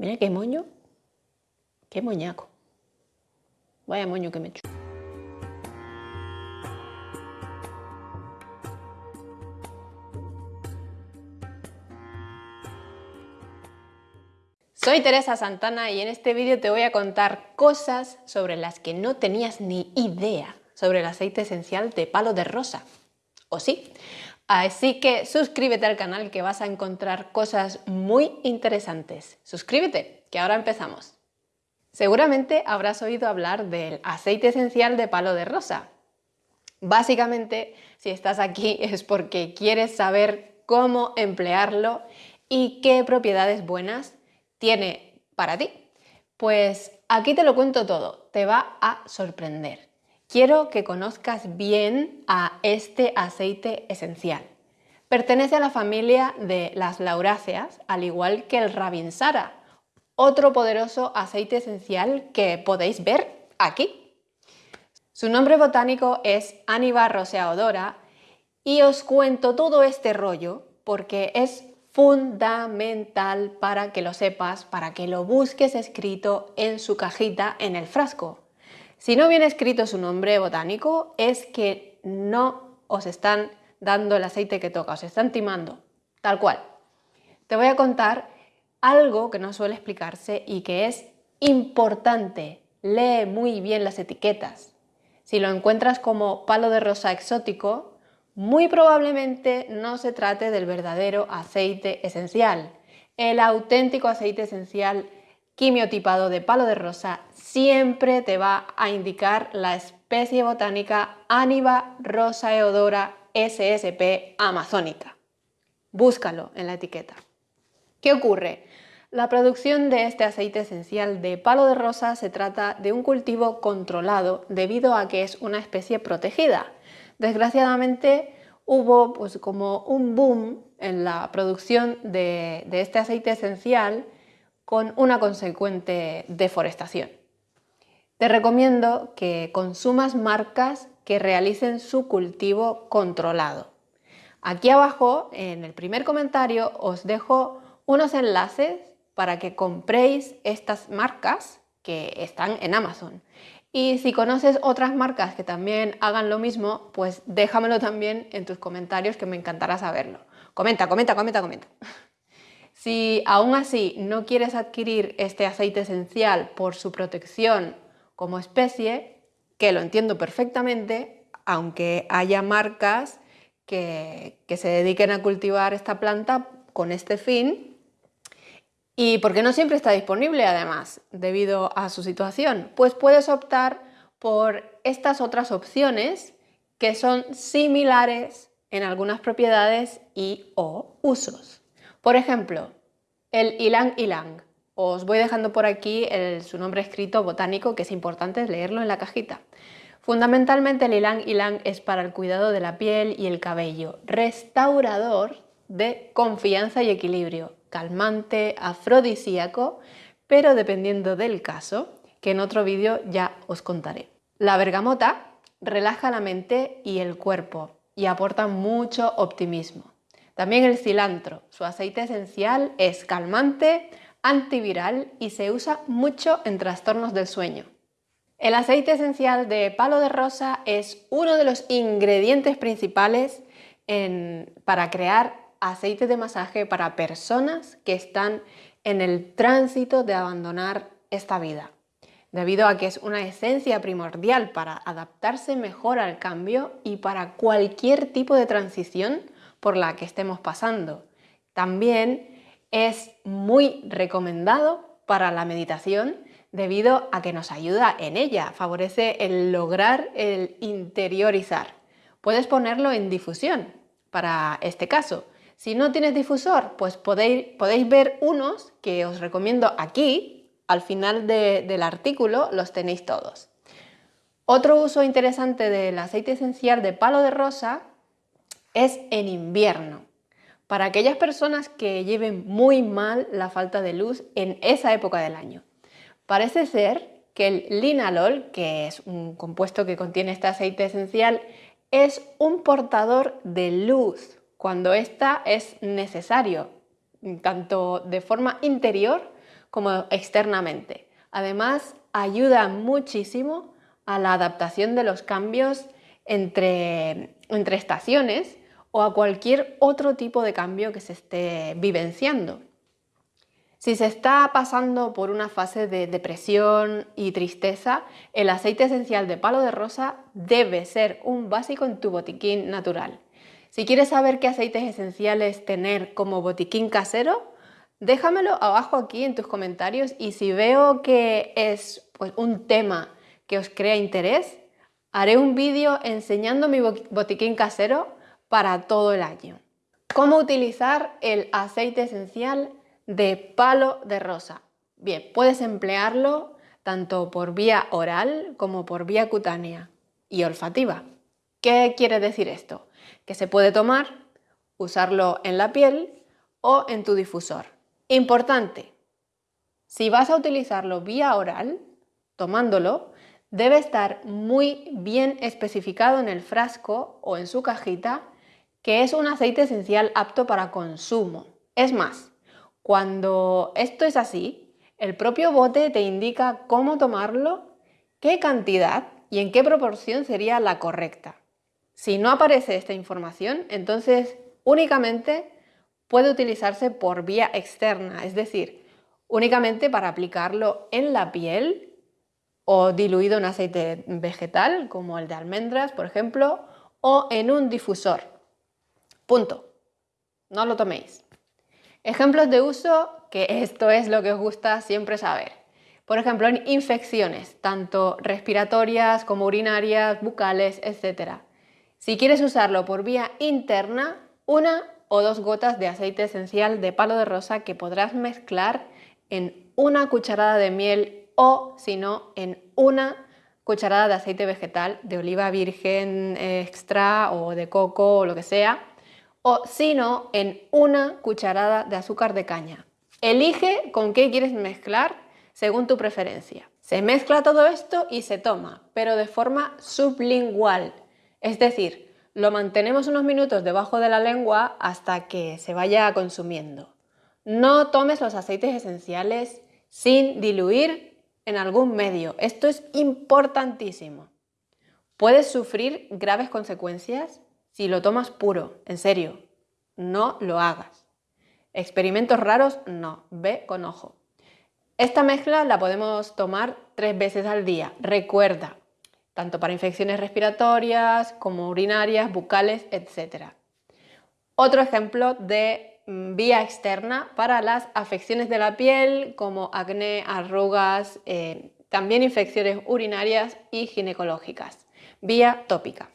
Mira qué moño, qué moñaco. Vaya moño que me echo. Soy Teresa Santana y en este vídeo te voy a contar cosas sobre las que no tenías ni idea sobre el aceite esencial de palo de rosa. ¿O sí? Así que suscríbete al canal que vas a encontrar cosas muy interesantes. Suscríbete, que ahora empezamos. Seguramente habrás oído hablar del aceite esencial de palo de rosa. Básicamente, si estás aquí es porque quieres saber cómo emplearlo y qué propiedades buenas tiene para ti? Pues aquí te lo cuento todo, te va a sorprender. Quiero que conozcas bien a este aceite esencial. Pertenece a la familia de las lauráceas, al igual que el Rabinsara, otro poderoso aceite esencial que podéis ver aquí. Su nombre botánico es Aniva roseaodora y os cuento todo este rollo porque es fundamental para que lo sepas, para que lo busques escrito en su cajita en el frasco. Si no viene escrito su nombre botánico es que no os están dando el aceite que toca, os están timando, tal cual. Te voy a contar algo que no suele explicarse y que es importante. Lee muy bien las etiquetas. Si lo encuentras como palo de rosa exótico, muy probablemente no se trate del verdadero aceite esencial. El auténtico aceite esencial quimiotipado de palo de rosa siempre te va a indicar la especie botánica Aniva rosaeodora SSP amazónica. Búscalo en la etiqueta. ¿Qué ocurre? La producción de este aceite esencial de palo de rosa se trata de un cultivo controlado debido a que es una especie protegida. Desgraciadamente hubo pues, como un boom en la producción de este aceite esencial con una consecuente deforestación. Te recomiendo que consumas marcas que realicen su cultivo controlado. Aquí abajo, en el primer comentario, os dejo unos enlaces para que compréis estas marcas que están en Amazon. Y si conoces otras marcas que también hagan lo mismo, pues déjamelo también en tus comentarios que me encantará saberlo. Comenta, comenta, comenta, comenta. Si aún así no quieres adquirir este aceite esencial por su protección como especie, que lo entiendo perfectamente, aunque haya marcas que, se dediquen a cultivar esta planta con este fin, y porque no siempre está disponible además, debido a su situación, pues puedes optar por estas otras opciones que son similares en algunas propiedades y o usos. Por ejemplo, el ylang ylang. Os voy dejando por aquí su nombre escrito botánico, que es importante leerlo en la cajita. Fundamentalmente el ylang ylang es para el cuidado de la piel y el cabello, restaurador de confianza y equilibrio, calmante, afrodisíaco, pero dependiendo del caso, que en otro vídeo ya os contaré. La bergamota relaja la mente y el cuerpo y aporta mucho optimismo. También el cilantro, su aceite esencial es calmante, antiviral y se usa mucho en trastornos del sueño. El aceite esencial de palo de rosa es uno de los ingredientes principales para crear aceite de masaje para personas que están en el tránsito de abandonar esta vida, debido a que es una esencia primordial para adaptarse mejor al cambio y para cualquier tipo de transición por la que estemos pasando. También es muy recomendado para la meditación debido a que nos ayuda en ella, favorece el lograr el interiorizar. Puedes ponerlo en difusión para este caso si no tienes difusor, pues podéis, ver unos que os recomiendo aquí, al final del artículo los tenéis todos. Otro uso interesante del aceite esencial de palo de rosa es en invierno. Para aquellas personas que lleven muy mal la falta de luz en esa época del año. Parece ser que el linalol, que es un compuesto que contiene este aceite esencial, es un portador de luz cuando ésta es necesario, tanto de forma interior como externamente. Además, ayuda muchísimo a la adaptación de los cambios entre, entre estaciones o a cualquier otro tipo de cambio que se esté vivenciando. Si se está pasando por una fase de depresión y tristeza, el aceite esencial de palo de rosa debe ser un básico en tu botiquín natural. Si quieres saber qué aceites esenciales tener como botiquín casero, déjamelo abajo aquí en tus comentarios y si veo que es pues, un tema que os crea interés, haré un vídeo enseñando mi botiquín casero para todo el año. ¿Cómo utilizar el aceite esencial de palo de rosa? Bien, puedes emplearlo tanto por vía oral como por vía cutánea y olfativa. ¿Qué quiere decir esto? Que se puede tomar, usarlo en la piel o en tu difusor. Importante, si vas a utilizarlo vía oral, tomándolo, debe estar muy bien especificado en el frasco o en su cajita que es un aceite esencial apto para consumo. Es más, cuando esto es así, el propio bote te indica cómo tomarlo, qué cantidad y en qué proporción sería la correcta. Si no aparece esta información, entonces únicamente puede utilizarse por vía externa, es decir, únicamente para aplicarlo en la piel o diluido en aceite vegetal, como el de almendras, por ejemplo, o en un difusor. Punto. No lo toméis. Ejemplos de uso, que esto es lo que os gusta siempre saber. Por ejemplo, en infecciones, tanto respiratorias como urinarias, bucales, etc. Si quieres usarlo por vía interna, una o dos gotas de aceite esencial de palo de rosa que podrás mezclar en una cucharada de miel o si no en una cucharada de aceite vegetal de oliva virgen extra o de coco o lo que sea o si no en una cucharada de azúcar de caña. Elige con qué quieres mezclar según tu preferencia. Se mezcla todo esto y se toma, pero de forma sublingual, es decir, lo mantenemos unos minutos debajo de la lengua hasta que se vaya consumiendo. No tomes los aceites esenciales sin diluir en algún medio. Esto es importantísimo. Puedes sufrir graves consecuencias si lo tomas puro, en serio. No lo hagas. Experimentos raros, no. Ve con ojo. Esta mezcla la podemos tomar tres veces al día. Recuerda, tanto para infecciones respiratorias como urinarias, bucales, etc. Otro ejemplo de Mm, vía externa para las afecciones de la piel como acné, arrugas, eh, también infecciones urinarias y ginecológicas. Vía tópica.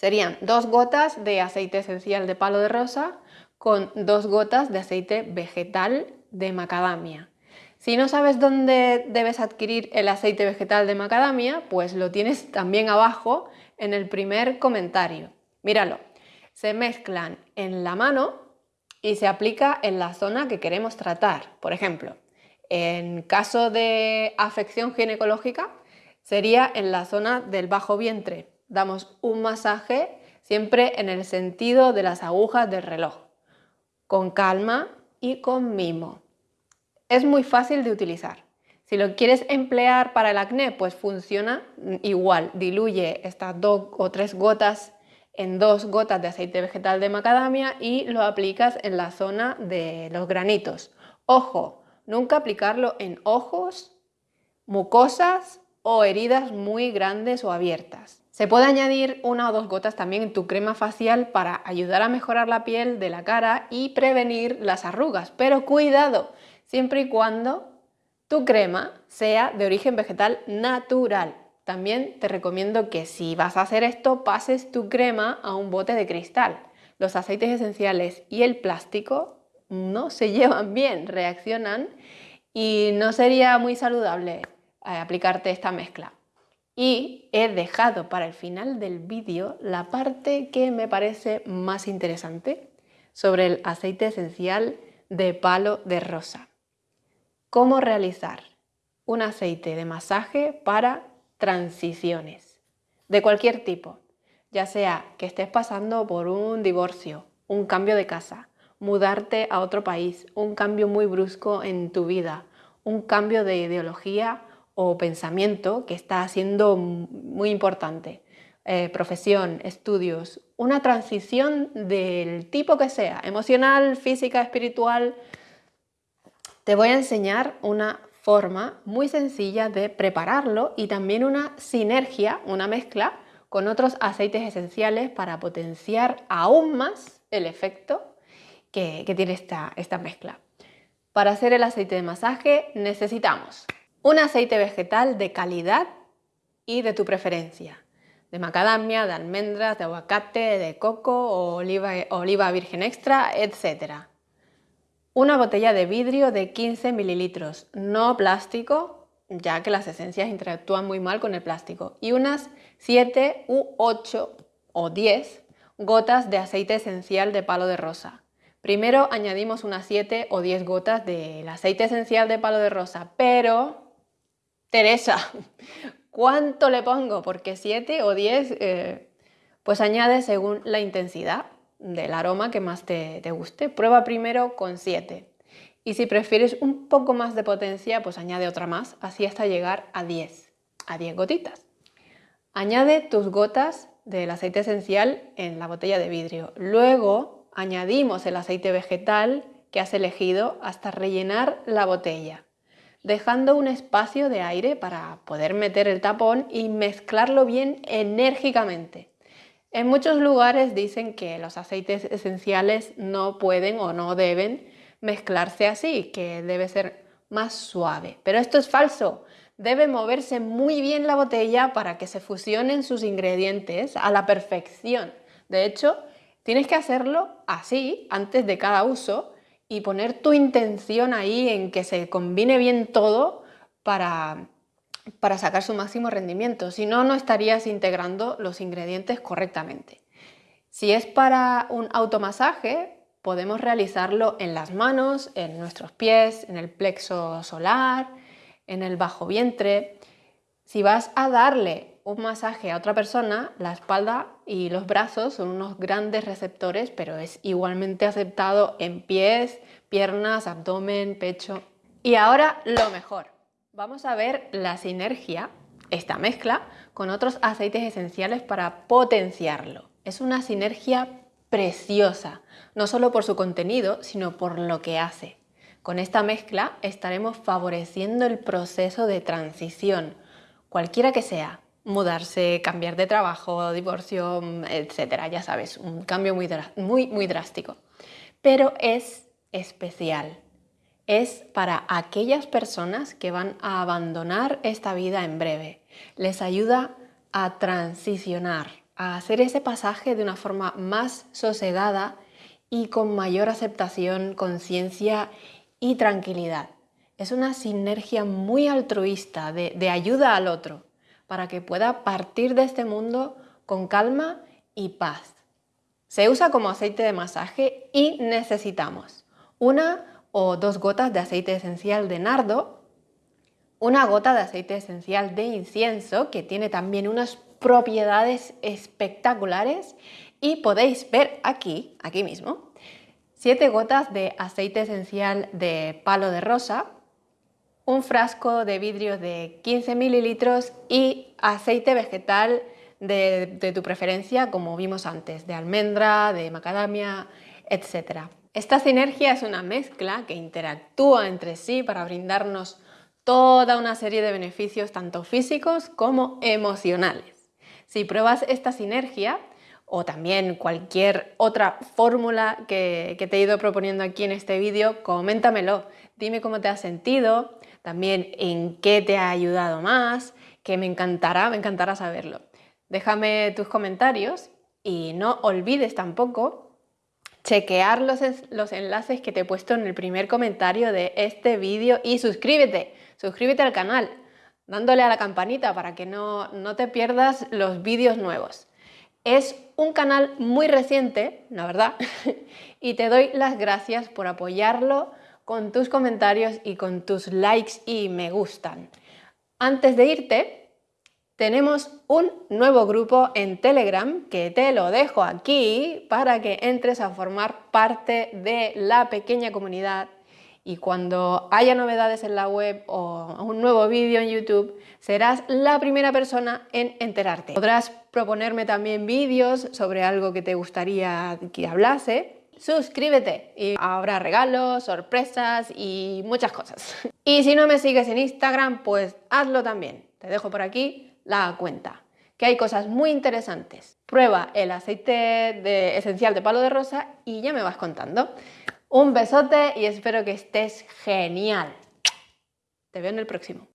Serían dos gotas de aceite esencial de palo de rosa con dos gotas de aceite vegetal de macadamia. Si no sabes dónde debes adquirir el aceite vegetal de macadamia, pues lo tienes también abajo en el primer comentario. Míralo, se mezclan en la mano y se aplica en la zona que queremos tratar. Por ejemplo, en caso de afección ginecológica, sería en la zona del bajo vientre. Damos un masaje siempre en el sentido de las agujas del reloj, con calma y con mimo. Es muy fácil de utilizar. Si lo quieres emplear para el acné, pues funciona igual. Diluye estas dos o tres gotas en dos gotas de aceite vegetal de macadamia y lo aplicas en la zona de los granitos. Ojo, nunca aplicarlo en ojos, mucosas o heridas muy grandes o abiertas. Se puede añadir una o dos gotas también en tu crema facial para ayudar a mejorar la piel de la cara y prevenir las arrugas, pero cuidado, siempre y cuando tu crema sea de origen vegetal natural. También te recomiendo que si vas a hacer esto, pases tu crema a un bote de cristal. Los aceites esenciales y el plástico no se llevan bien, reaccionan y no sería muy saludable eh, aplicarte esta mezcla. Y he dejado para el final del vídeo la parte que me parece más interesante sobre el aceite esencial de palo de rosa. Cómo realizar un aceite de masaje para transiciones de cualquier tipo, ya sea que estés pasando por un divorcio, un cambio de casa, mudarte a otro país, un cambio muy brusco en tu vida un cambio de ideología o pensamiento que está siendo muy importante. Eh, profesión, estudios, una transición del tipo que sea, emocional, física, espiritual. Te voy a enseñar una forma muy sencilla de prepararlo y también una sinergia, una mezcla con otros aceites esenciales para potenciar aún más el efecto que, tiene esta, esta mezcla. Para hacer el aceite de masaje necesitamos un aceite vegetal de calidad y de tu preferencia, de macadamia, de almendras, de aguacate, de coco o oliva, virgen extra, etc. Una botella de vidrio de 15 mililitros, no plástico, ya que las esencias interactúan muy mal con el plástico, y unas 7 u 8 o 10 gotas de aceite esencial de palo de rosa. Primero añadimos unas 7 o 10 gotas del aceite esencial de palo de rosa, pero... Teresa, ¿cuánto le pongo? Porque 7 o 10, eh, pues añade según la intensidad del aroma que más te, te guste. Prueba primero con 7. Y si prefieres un poco más de potencia, pues añade otra más, así hasta llegar a 10, a 10 gotitas. Añade tus gotas del aceite esencial en la botella de vidrio. Luego añadimos el aceite vegetal que has elegido hasta rellenar la botella, dejando un espacio de aire para poder meter el tapón y mezclarlo bien enérgicamente. En muchos lugares dicen que los aceites esenciales no pueden o no deben mezclarse así, que debe ser más suave. Pero esto es falso. Debe moverse muy bien la botella para que se fusionen sus ingredientes a la perfección. De hecho, tienes que hacerlo así antes de cada uso y poner tu intención ahí en que se combine bien todo para para sacar su máximo rendimiento, si no, no estarías integrando los ingredientes correctamente. Si es para un automasaje, podemos realizarlo en las manos, en nuestros pies, en el plexo solar, en el bajo vientre. Si vas a darle un masaje a otra persona, la espalda y los brazos son unos grandes receptores, pero es igualmente aceptado en pies, piernas, abdomen, pecho. Y ahora lo mejor Vamos a ver la sinergia, esta mezcla, con otros aceites esenciales para potenciarlo. Es una sinergia preciosa, no solo por su contenido, sino por lo que hace. Con esta mezcla estaremos favoreciendo el proceso de transición, cualquiera que sea, mudarse, cambiar de trabajo, divorcio, etcétera, ya sabes, un cambio muy, muy, muy drástico. Pero es especial, es para aquellas personas que van a abandonar esta vida en breve. Les ayuda a transicionar, a hacer ese pasaje de una forma más sosegada y con mayor aceptación, conciencia y tranquilidad. Es una sinergia muy altruista de, de, ayuda al otro para que pueda partir de este mundo con calma y paz. Se usa como aceite de masaje y necesitamos una o dos gotas de aceite esencial de nardo, una gota de aceite esencial de incienso que tiene también unas propiedades espectaculares y podéis ver aquí, aquí mismo, siete gotas de aceite esencial de palo de rosa, un frasco de vidrio de 15 mililitros y aceite vegetal de, de tu preferencia, como vimos antes, de almendra, de macadamia, etc. Esta sinergia es una mezcla que interactúa entre sí para brindarnos toda una serie de beneficios tanto físicos como emocionales. Si pruebas esta sinergia o también cualquier otra fórmula que, te he ido proponiendo aquí en este vídeo, coméntamelo. Dime cómo te has sentido, también en qué te ha ayudado más, que me encantará, me encantará saberlo. Déjame tus comentarios y no olvides tampoco chequear los, los, enlaces que te he puesto en el primer comentario de este vídeo y suscríbete, suscríbete al canal, dándole a la campanita para que no, no te pierdas los vídeos nuevos. Es un canal muy reciente, la verdad, y te doy las gracias por apoyarlo con tus comentarios y con tus likes y me gustan. Antes de irte, tenemos un nuevo grupo en Telegram que te lo dejo aquí para que entres a formar parte de la pequeña comunidad y cuando haya novedades en la web o un nuevo vídeo en YouTube, serás la primera persona en enterarte. Podrás proponerme también vídeos sobre algo que te gustaría que hablase. Suscríbete y habrá regalos, sorpresas y muchas cosas. Y si no me sigues en Instagram, pues hazlo también. Te dejo por aquí la cuenta, que hay cosas muy interesantes. Prueba el aceite de esencial de palo de rosa y ya me vas contando. Un besote y espero que estés genial. Te veo en el próximo.